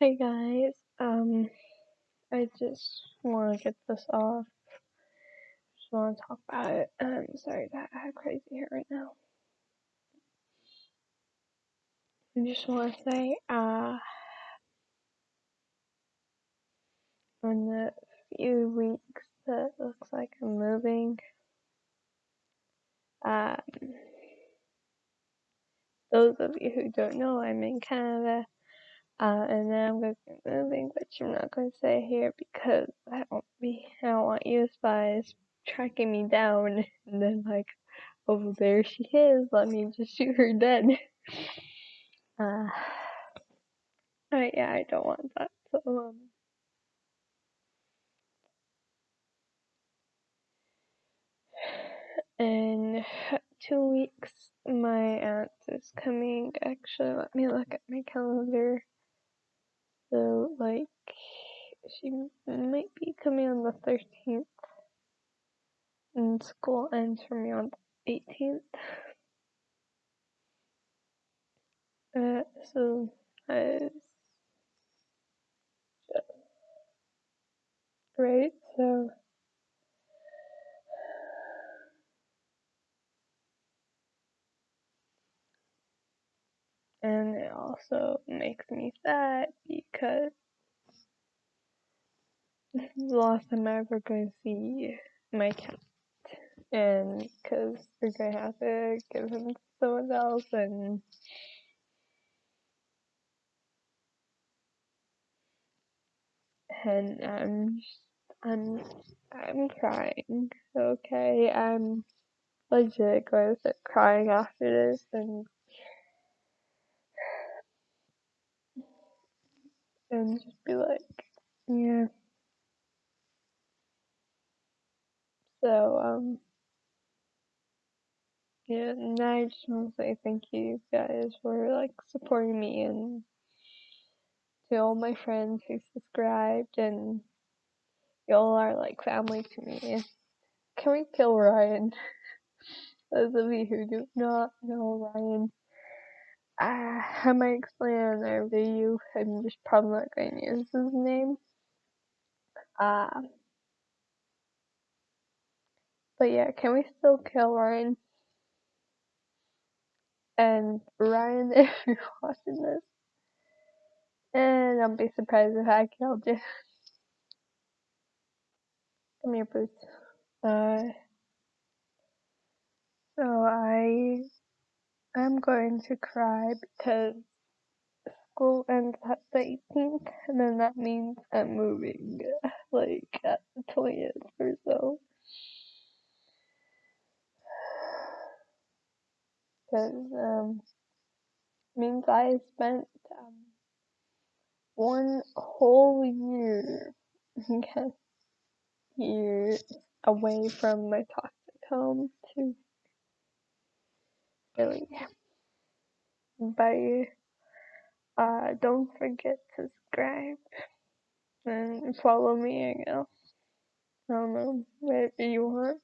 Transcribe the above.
Hey guys, um, I just want to get this off. Just want to talk about it. I'm sorry that I have crazy hair right now. I just want to say, uh, in the few weeks that looks like I'm moving, um, those of you who don't know, I'm in Canada. Uh, and then I'm going to be moving, but I'm not going to stay here because I don't be, I don't want you spies tracking me down and then like, oh there she is, let me just shoot her dead. Uh, I, yeah, I don't want that. So, um, in two weeks, my aunt is coming. Actually, let me look at my calendar. So, like, she might be coming on the 13th, and school ends for me on the 18th. Uh, so, I, right, so, and it also makes me sad because this is the last time I'm ever going to see my cat. And because we're going to have to give him to someone else and and I'm I'm I'm crying. Okay, I'm legit going to start crying after this and and just be like, yeah. So um yeah, and I just want to say thank you guys for like supporting me and to all my friends who subscribed and y'all are like family to me. Can we kill Ryan? Those of you who do not know Ryan, uh, I might explain in another video. I'm just probably not going to use his name. Uh, but yeah, can we still kill Ryan? And Ryan, if you're watching this, and I'll be surprised if I killed you. Come here, Bruce. Uh, so I, I'm going to cry because school ends at the 18th, and then that means I'm moving, like, at the 20th or so. Because, um, means I spent, um, one whole year, year away from my toxic home to Philly. Bye. Uh, don't forget to subscribe and follow me, I guess. I don't know, whatever you want.